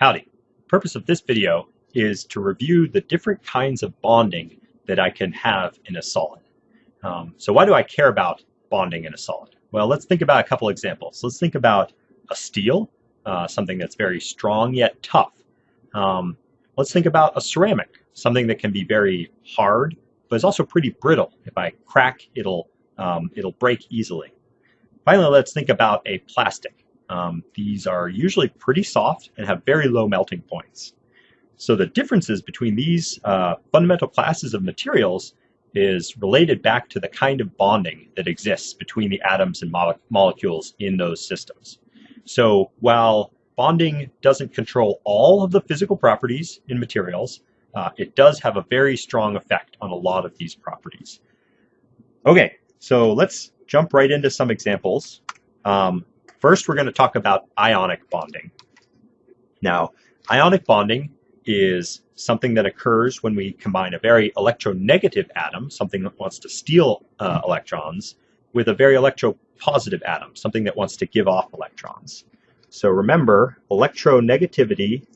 Howdy. Purpose of this video is to review the different kinds of bonding that I can have in a solid. Um, so why do I care about bonding in a solid? Well, let's think about a couple examples. Let's think about a steel, uh, something that's very strong yet tough. Um, let's think about a ceramic, something that can be very hard, but is also pretty brittle. If I crack, it'll, um, it'll break easily. Finally, let's think about a plastic. Um, these are usually pretty soft and have very low melting points. So the differences between these uh, fundamental classes of materials is related back to the kind of bonding that exists between the atoms and mo molecules in those systems. So while bonding doesn't control all of the physical properties in materials, uh, it does have a very strong effect on a lot of these properties. Okay, so let's jump right into some examples. Um, First, we're going to talk about ionic bonding. Now, ionic bonding is something that occurs when we combine a very electronegative atom, something that wants to steal uh, electrons, with a very electropositive atom, something that wants to give off electrons. So remember, electronegativity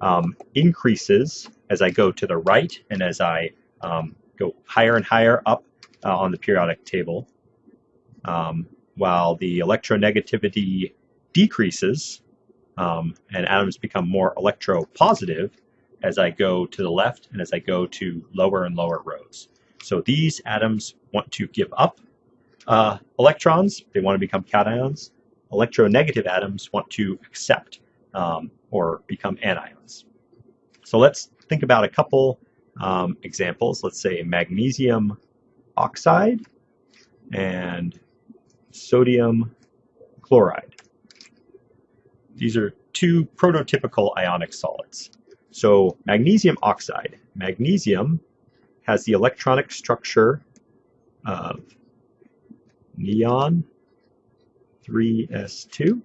um, increases as I go to the right and as I um, go higher and higher up uh, on the periodic table. Um, while the electronegativity decreases um, and atoms become more electropositive as I go to the left and as I go to lower and lower rows. So these atoms want to give up uh, electrons, they want to become cations. Electronegative atoms want to accept um, or become anions. So let's think about a couple um, examples. Let's say magnesium oxide and sodium chloride. These are two prototypical ionic solids. So magnesium oxide. Magnesium has the electronic structure of neon 3s2,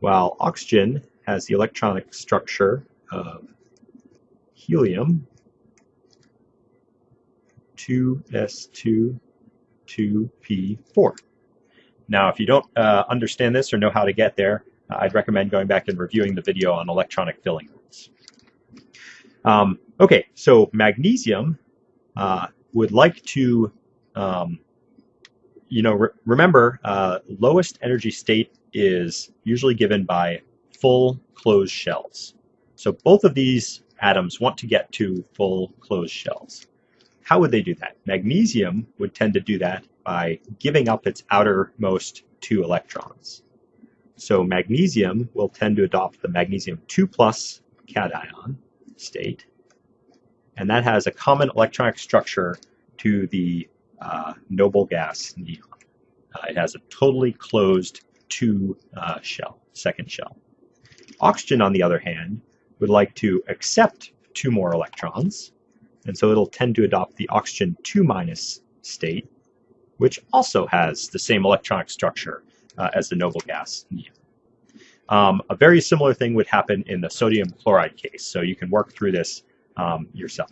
while oxygen has the electronic structure of helium 2s2 2p4. Now, if you don't uh, understand this or know how to get there, uh, I'd recommend going back and reviewing the video on electronic filling rules. Um, okay, so magnesium uh, would like to, um, you know, re remember, uh, lowest energy state is usually given by full closed shells. So both of these atoms want to get to full closed shells. How would they do that? Magnesium would tend to do that by giving up its outermost two electrons. So magnesium will tend to adopt the magnesium 2 plus cation state, and that has a common electronic structure to the uh, noble gas neon. Uh, it has a totally closed two uh, shell, second shell. Oxygen, on the other hand, would like to accept two more electrons, and so it'll tend to adopt the oxygen 2 minus state, which also has the same electronic structure uh, as the noble gas neon. Um, a very similar thing would happen in the sodium chloride case, so you can work through this um, yourself.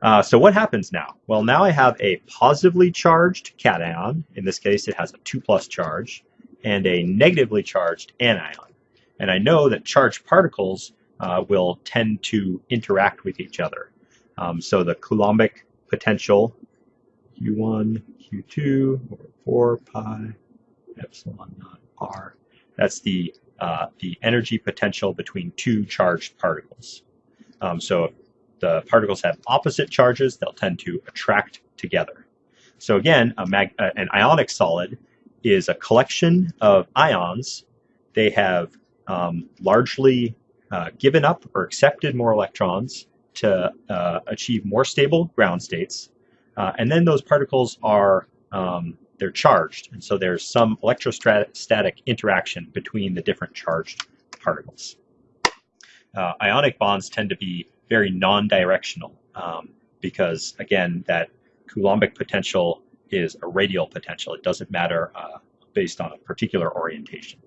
Uh, so what happens now? Well, now I have a positively charged cation, in this case it has a 2 plus charge, and a negatively charged anion. And I know that charged particles uh, will tend to interact with each other. Um, so the Coulombic potential Q1, Q2, over 4 pi epsilon naught r. That's the, uh, the energy potential between two charged particles. Um, so if the particles have opposite charges, they'll tend to attract together. So again, uh, an ionic solid is a collection of ions. They have um, largely uh, given up or accepted more electrons to uh, achieve more stable ground states uh, and then those particles are, um, they're charged. And so there's some electrostatic interaction between the different charged particles. Uh, ionic bonds tend to be very non-directional um, because, again, that Coulombic potential is a radial potential. It doesn't matter uh, based on a particular orientation.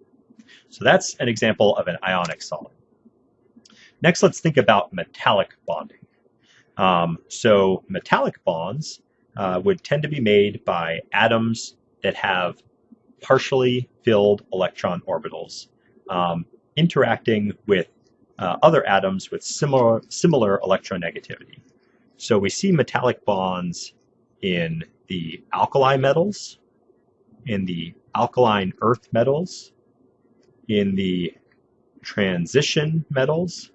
So that's an example of an ionic solid. Next, let's think about metallic bonding. Um, so metallic bonds uh, would tend to be made by atoms that have partially filled electron orbitals. Um, interacting with uh, other atoms with similar, similar electronegativity. So we see metallic bonds in the alkali metals, in the alkaline earth metals, in the transition metals,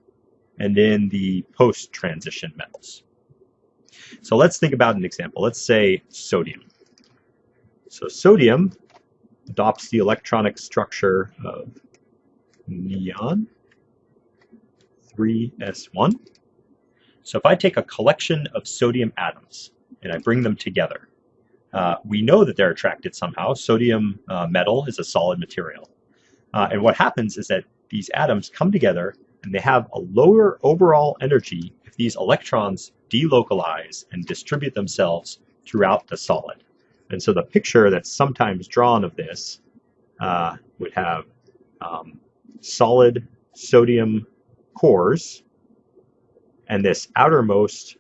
and then the post-transition metals. So let's think about an example. Let's say sodium. So sodium adopts the electronic structure of neon, 3s1. So if I take a collection of sodium atoms and I bring them together, uh, we know that they're attracted somehow. Sodium uh, metal is a solid material. Uh, and what happens is that these atoms come together and they have a lower overall energy if these electrons delocalize and distribute themselves throughout the solid. And so the picture that's sometimes drawn of this uh, would have um, solid sodium cores and this outermost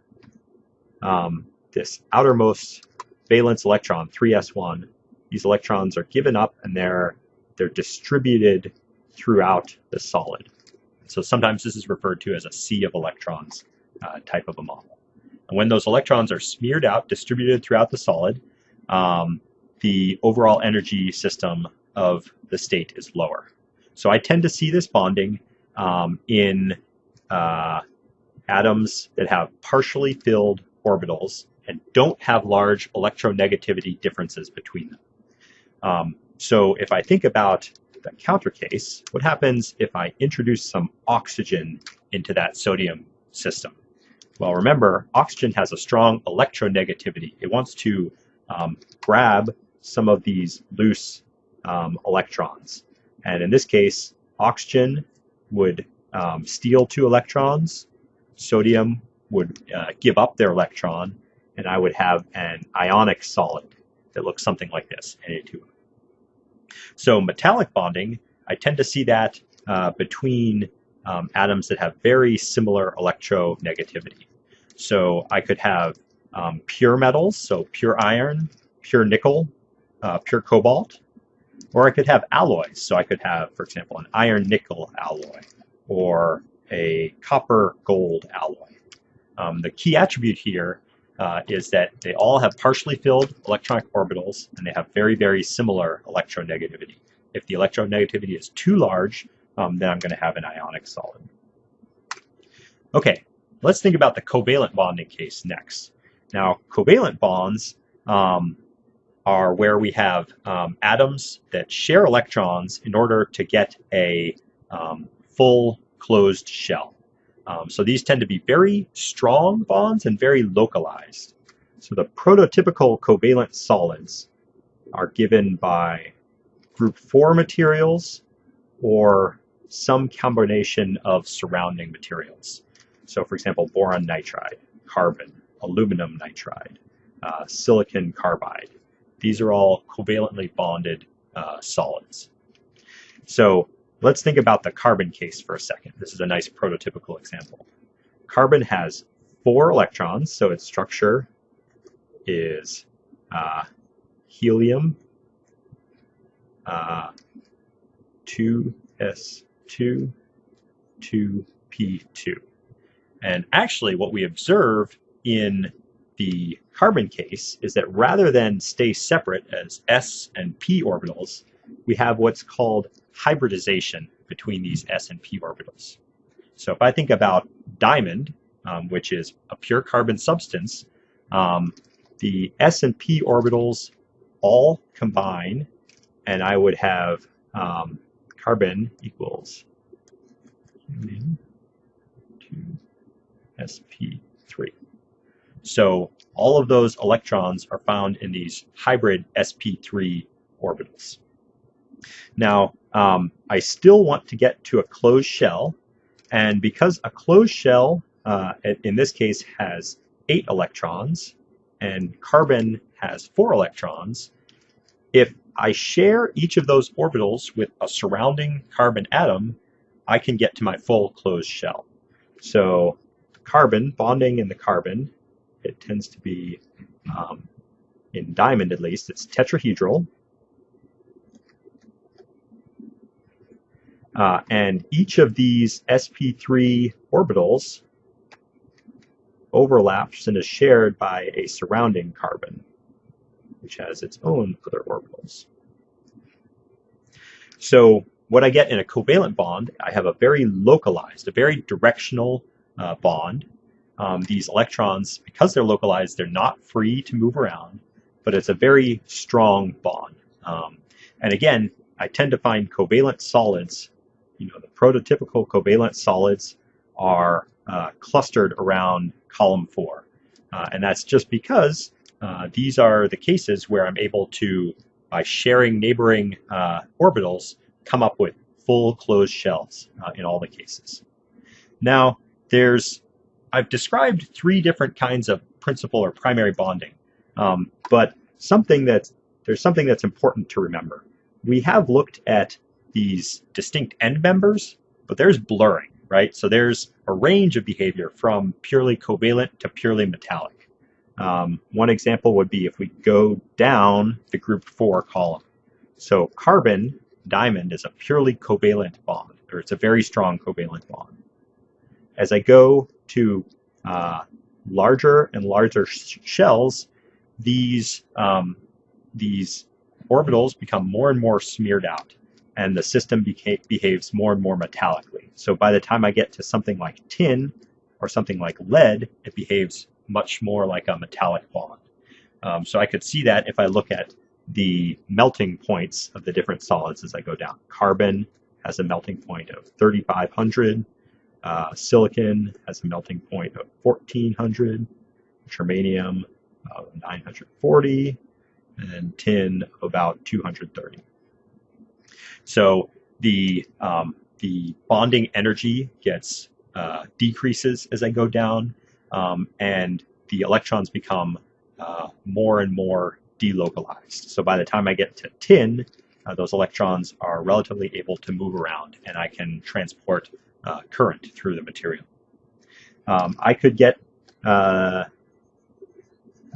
um, this outermost valence electron 3s1 these electrons are given up and they're they're distributed throughout the solid so sometimes this is referred to as a sea of electrons uh, type of a model and when those electrons are smeared out distributed throughout the solid um, the overall energy system of the state is lower. So I tend to see this bonding um, in uh, atoms that have partially filled orbitals and don't have large electronegativity differences between them. Um, so if I think about the counter case, what happens if I introduce some oxygen into that sodium system? Well, remember, oxygen has a strong electronegativity. It wants to um, grab some of these loose um, electrons. And in this case, oxygen would um, steal two electrons, sodium would uh, give up their electron, and I would have an ionic solid that looks something like this, Na2. So metallic bonding, I tend to see that uh, between um, atoms that have very similar electronegativity. So I could have um, pure metals, so pure iron, pure nickel, uh, pure cobalt, or I could have alloys. So I could have, for example, an iron nickel alloy or a copper gold alloy. Um, the key attribute here uh, is that they all have partially filled electronic orbitals and they have very, very similar electronegativity. If the electronegativity is too large, um, then I'm going to have an ionic solid. Okay, let's think about the covalent bonding case next. Now, covalent bonds um, are where we have um, atoms that share electrons in order to get a um, full closed shell. Um, so these tend to be very strong bonds and very localized. So the prototypical covalent solids are given by group 4 materials or some combination of surrounding materials. So for example, boron nitride, carbon, aluminum nitride, uh, silicon carbide. These are all covalently bonded uh, solids. So let's think about the carbon case for a second. This is a nice prototypical example. Carbon has four electrons, so its structure is uh, helium uh, 2s2 2p2. And actually what we observe in the carbon case is that rather than stay separate as s and p orbitals, we have what's called hybridization between these s and p orbitals. So if I think about diamond, um, which is a pure carbon substance, um, the s and p orbitals all combine, and I would have um, carbon equals to sp3. So all of those electrons are found in these hybrid sp3 orbitals. Now, um, I still want to get to a closed shell, and because a closed shell, uh, in this case, has eight electrons, and carbon has four electrons, if I share each of those orbitals with a surrounding carbon atom, I can get to my full closed shell. So carbon bonding in the carbon it tends to be, um, in diamond at least, it's tetrahedral. Uh, and each of these sp3 orbitals overlaps and is shared by a surrounding carbon, which has its own other orbitals. So what I get in a covalent bond, I have a very localized, a very directional uh, bond. Um, these electrons, because they're localized, they're not free to move around, but it's a very strong bond. Um, and again, I tend to find covalent solids, you know, the prototypical covalent solids are uh, clustered around column four. Uh, and that's just because uh, these are the cases where I'm able to, by sharing neighboring uh, orbitals, come up with full closed shells uh, in all the cases. Now, there's I've described three different kinds of principal or primary bonding, um, but something that there's something that's important to remember. We have looked at these distinct end members, but there's blurring, right? So there's a range of behavior from purely covalent to purely metallic. Um, one example would be if we go down the group four column. So carbon diamond is a purely covalent bond, or it's a very strong covalent bond. As I go to uh, larger and larger sh shells, these, um, these orbitals become more and more smeared out, and the system beha behaves more and more metallically. So by the time I get to something like tin or something like lead, it behaves much more like a metallic bond. Um, so I could see that if I look at the melting points of the different solids as I go down. Carbon has a melting point of 3,500. Uh, silicon has a melting point of 1,400. Germanium uh, 940. And tin of about 230. So the, um, the bonding energy gets uh, decreases as I go down, um, and the electrons become uh, more and more delocalized. So by the time I get to tin, uh, those electrons are relatively able to move around and I can transport uh, current through the material. Um, I could get uh,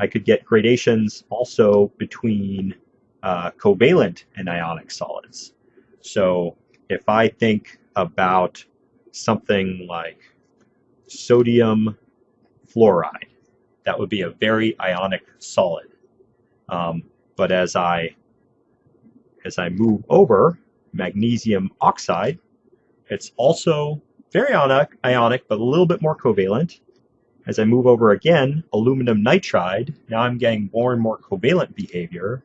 I could get gradations also between uh, covalent and ionic solids. So if I think about something like sodium fluoride, that would be a very ionic solid. Um, but as I as I move over magnesium oxide, it's also very ionic, ionic, but a little bit more covalent. As I move over again, aluminum nitride, now I'm getting more and more covalent behavior.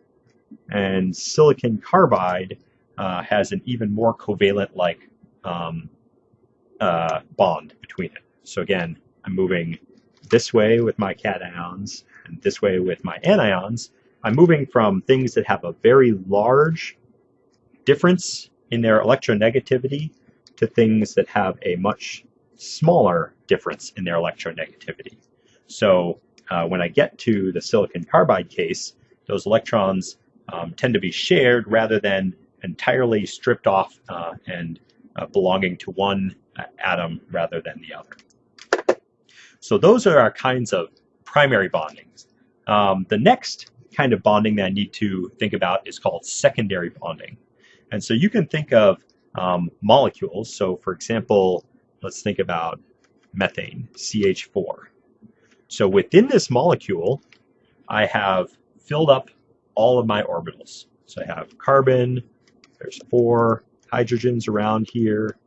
And silicon carbide uh, has an even more covalent-like um, uh, bond between it. So again, I'm moving this way with my cations and this way with my anions, I'm moving from things that have a very large difference in their electronegativity to things that have a much smaller difference in their electronegativity. So uh, when I get to the silicon carbide case, those electrons um, tend to be shared rather than entirely stripped off uh, and uh, belonging to one uh, atom rather than the other. So those are our kinds of primary bondings. Um, the next kind of bonding that I need to think about is called secondary bonding. And so you can think of um, molecules. So for example, let's think about methane, CH4. So within this molecule, I have filled up all of my orbitals. So I have carbon, there's four hydrogens around here,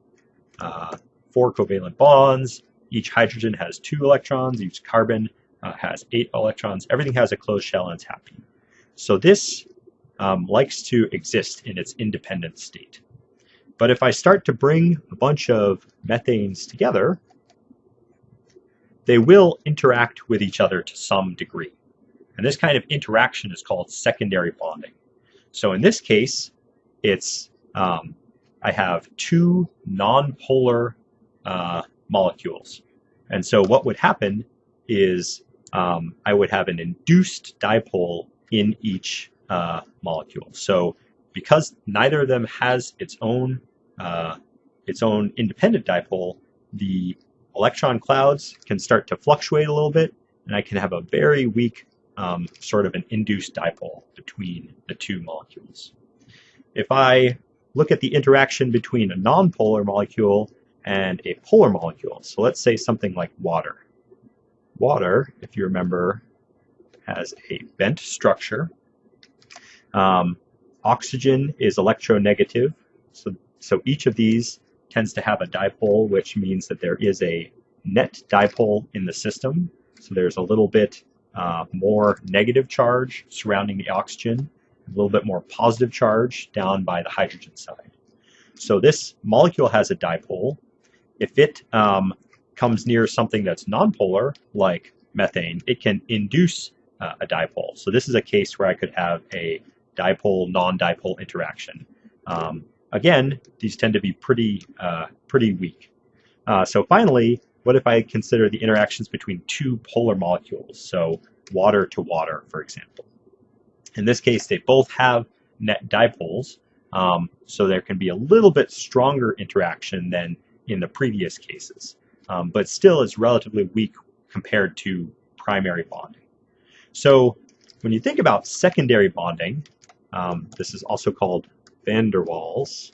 uh, four covalent bonds. Each hydrogen has two electrons, each carbon uh, has eight electrons. Everything has a closed shell and it's happy. So this um, likes to exist in its independent state. But if I start to bring a bunch of methanes together, they will interact with each other to some degree. And this kind of interaction is called secondary bonding. So in this case, it's um, I have two nonpolar uh, molecules. And so what would happen is um, I would have an induced dipole in each uh, molecule. So because neither of them has its own uh, its own independent dipole, the electron clouds can start to fluctuate a little bit, and I can have a very weak um, sort of an induced dipole between the two molecules. If I look at the interaction between a nonpolar molecule and a polar molecule. So let's say something like water. Water, if you remember, has a bent structure. Um, oxygen is electronegative, so, so each of these tends to have a dipole, which means that there is a net dipole in the system. So there's a little bit uh, more negative charge surrounding the oxygen, a little bit more positive charge down by the hydrogen side. So this molecule has a dipole. If it um, comes near something that's nonpolar, like methane, it can induce uh, a dipole. So this is a case where I could have a dipole non-dipole interaction. Um, again, these tend to be pretty uh, pretty weak. Uh, so finally, what if I consider the interactions between two polar molecules? So water to water, for example. In this case, they both have net dipoles, um, so there can be a little bit stronger interaction than in the previous cases, um, but still is relatively weak compared to primary bonding. So when you think about secondary bonding, um, this is also called van der Waals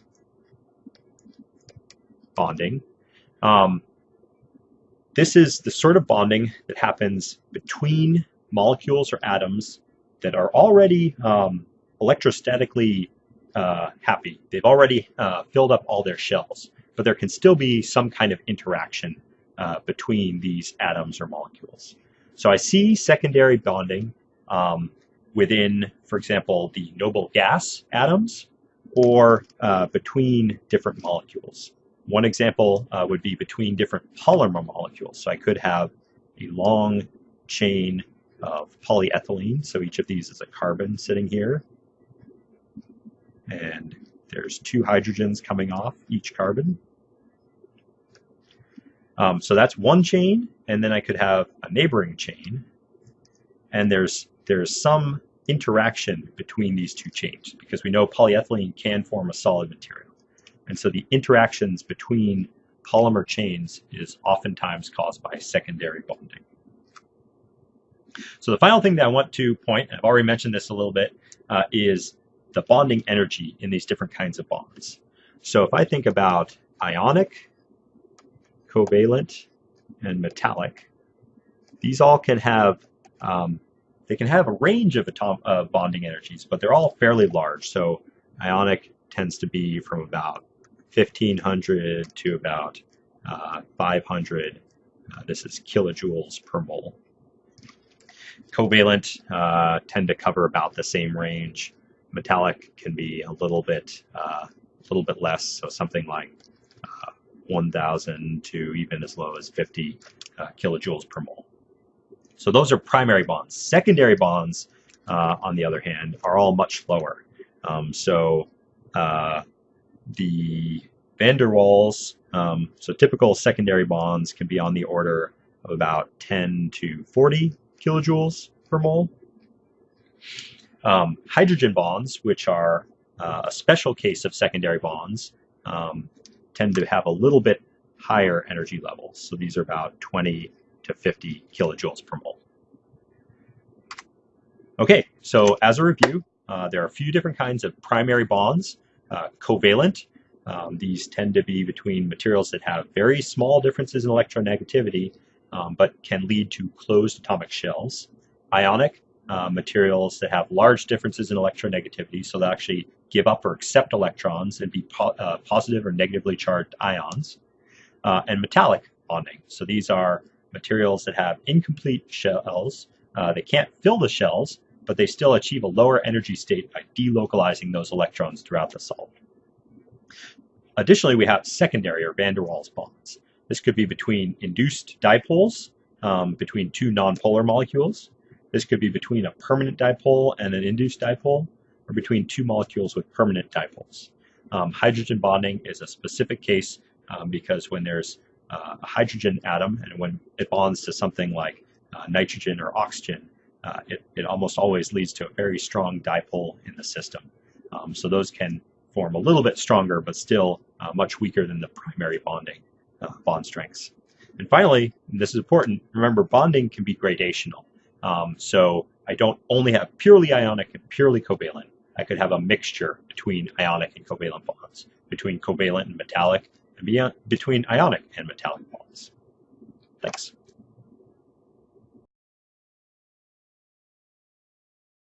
bonding. Um, this is the sort of bonding that happens between molecules or atoms that are already um, electrostatically uh, happy. They've already uh, filled up all their shells, but there can still be some kind of interaction uh, between these atoms or molecules. So I see secondary bonding um, within, for example, the noble gas atoms or uh, between different molecules. One example uh, would be between different polymer molecules. So I could have a long chain of polyethylene. So each of these is a carbon sitting here. And there's two hydrogens coming off each carbon. Um, so that's one chain, and then I could have a neighboring chain. And there's there's some interaction between these two chains because we know polyethylene can form a solid material. And so the interactions between polymer chains is oftentimes caused by secondary bonding. So the final thing that I want to point, I've already mentioned this a little bit, uh, is the bonding energy in these different kinds of bonds. So if I think about ionic, covalent, and metallic, these all can have um, they can have a range of atom uh, bonding energies, but they're all fairly large. So ionic tends to be from about 1500 to about uh, 500. Uh, this is kilojoules per mole. Covalent uh, tend to cover about the same range. Metallic can be a little bit uh, a little bit less, so something like uh, 1,000 to even as low as 50 uh, kilojoules per mole. So those are primary bonds. Secondary bonds, on the other hand, are all much lower. Um, so the van der Waals, um, so typical secondary bonds can be on the order of about 10 to 40 kilojoules per mole. Um, hydrogen bonds, which are uh, a special case of secondary bonds, um, tend to have a little bit higher energy levels. So these are about 20 to 50 kilojoules per mole. Okay, so as a review, uh, there are a few different kinds of primary bonds. Uh, covalent, um, these tend to be between materials that have very small differences in electronegativity, um, but can lead to closed atomic shells. Ionic, uh, materials that have large differences in electronegativity, so they actually give up or accept electrons and be po uh, positive or negatively charged ions. Uh, and metallic bonding, so these are materials that have incomplete shells. Uh, they can't fill the shells, but they still achieve a lower energy state by delocalizing those electrons throughout the solid. Additionally, we have secondary or van der Waals bonds. This could be between induced dipoles, um, between two nonpolar molecules. This could be between a permanent dipole and an induced dipole, or between two molecules with permanent dipoles. Um, hydrogen bonding is a specific case um, because when there's uh, a hydrogen atom and when it bonds to something like uh, nitrogen or oxygen, uh, it, it almost always leads to a very strong dipole in the system. Um, so those can form a little bit stronger, but still uh, much weaker than the primary bonding uh, bond strengths. And finally, and this is important, remember bonding can be gradational. Um, so I don't only have purely ionic and purely covalent. I could have a mixture between ionic and covalent bonds, between covalent and metallic, and between ionic and metallic bonds. Thanks.